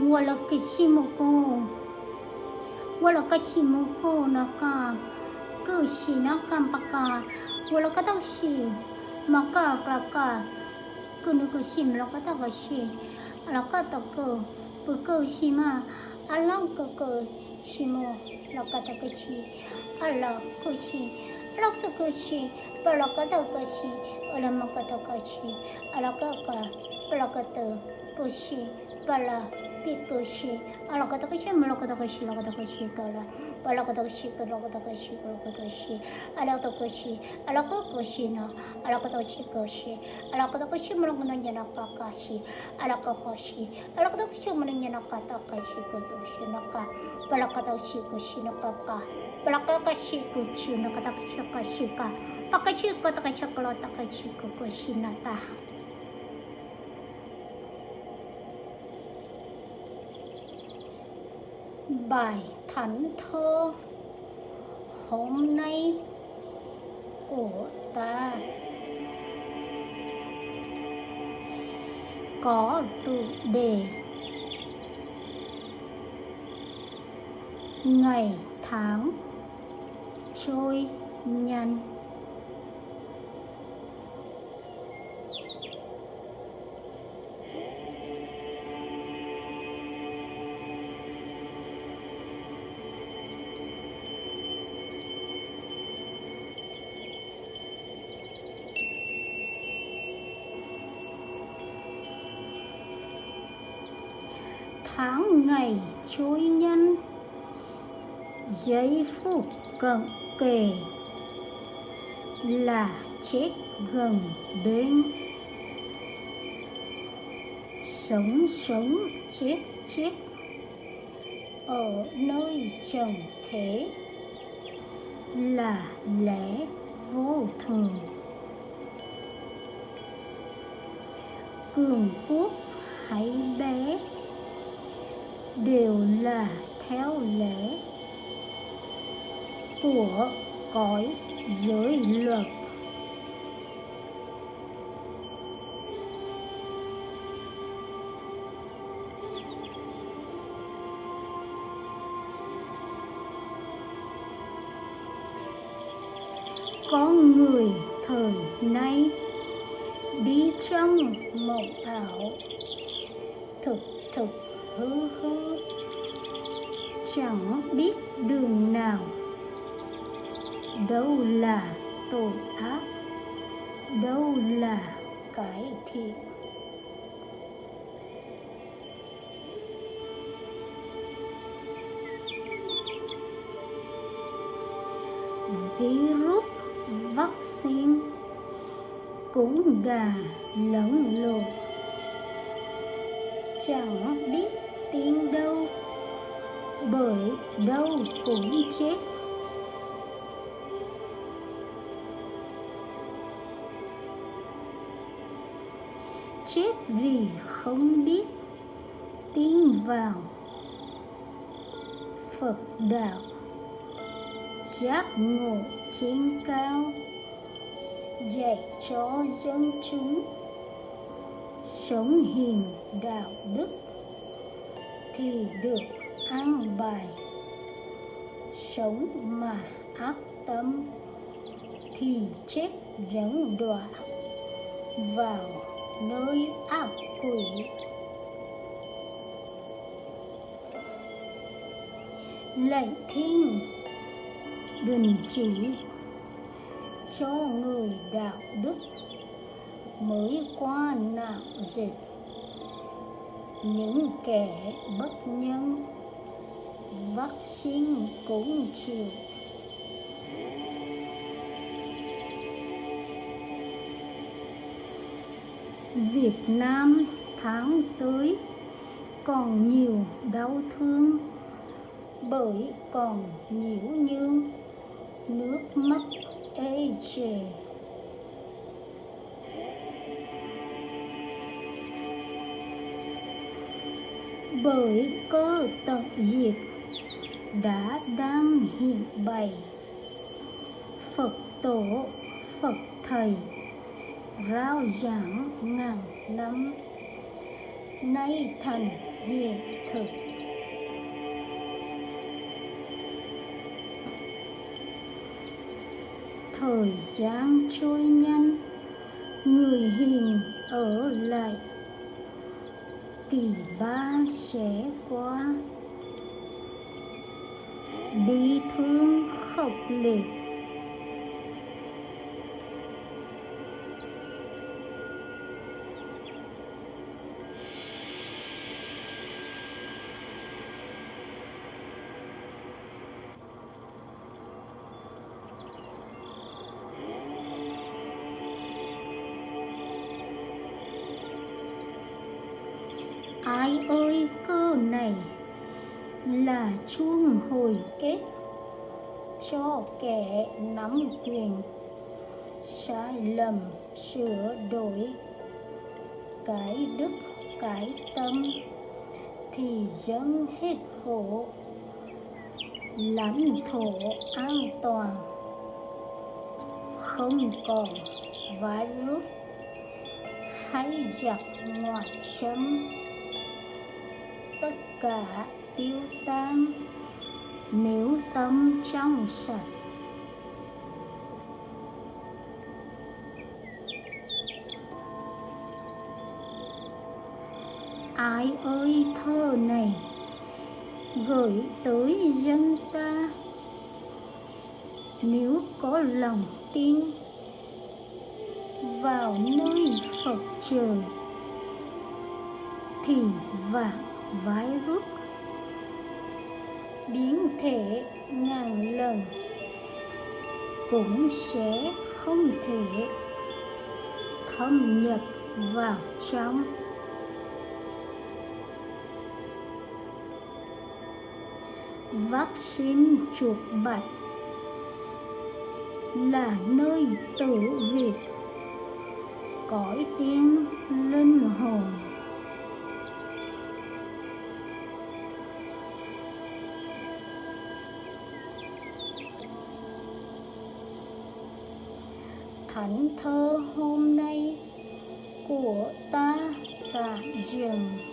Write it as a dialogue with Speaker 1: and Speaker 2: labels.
Speaker 1: 我那个西木哥，我那个西木哥那个，哥西那个巴嘎，我那个东西，马嘎嘎嘎，哥那个西木那个东西，那个大哥，不哥西嘛，阿拉哥哥西木那个大哥西，阿拉哥西，阿拉哥哥西，阿拉哥大哥西，阿拉马哥大哥西，阿拉哥哥，阿拉哥大哥西，阿拉。别个是啊，那个那个是，那个那个是，那个那个是个个，啊，那个那个是个，那个那个是个，那个那个是，啊，那个那个是，啊，那个那个是呢，啊，那个那个是个是，啊，那个那个是，那个那个那个个是，啊，那个个是，啊，那个那个是，那个那个那个是个是是那个，啊，那个那个是个是那个个，啊，那个那个是个是那个那个是个是个，啊，那个那个是个那个那个是个是那个。Bài thánh thơ hôm nay của ta. Có tự đề ngày tháng trôi nhanh. Tháng ngày trôi nhân. Giây phút cận kề là chết gần đến. Sống sống chết chết ở nơi trần thế là lẽ vô thường. Cường quốc hãy bé đều là theo lẽ của cõi giới luật. Con người thời nay đi trong mộng ảo thực thực hư hư chẳng biết đường nào. Đâu là tội ác. Đâu là cái thiện. Virus vaccine cũng gà lẫn lộn chẳng biết tin đâu, bởi đâu cũng chết. Chết vì không biết tin vào phật đạo giác ngộ trên cao, dạy cho dân chúng sống hiền đạo đức thì được ăn bài. Sống mà ác tâm thì chết dẫn đọa vào nơi ác quỷ. Lệnh thiên đình chỉ cho người đạo đức mới qua nạn dịch. Những kẻ bất nhân vaccine cũng chịu. Việt Nam tháng tới còn nhiều đau thương bởi còn nhiễu nhương nước mắt ê chề. Bởi cơ tận diệt đã đang hiện bày. Phật tổ, Phật thầy, rao giảng ngàn năm. Nay thành hiện thực. Thời gian trôi nhanh, người hiền ở lại tỷ ba sẽ qua. Bi thương khốc liệt ai ơi, cơ này là chuông hồi kết cho kẻ nắm quyền sai lầm sửa đổi cái đức, cái tâm thì dâng hết khổ, lãnh thổ an toàn. Không còn virus hay giặc ngoại xâm tất cả tiêu tan nếu tâm trong sạch. Ai ơi, thơ này gửi tới dân ta. Nếu có lòng tin vào nơi phật trời thì vạn virus biến thể ngàn lần cũng sẽ không thể thâm nhập vào trong. Vaccine chuột bạch là nơi tử việt cõi tiên linh hồn thánh thơ hôm nay của ta và dường.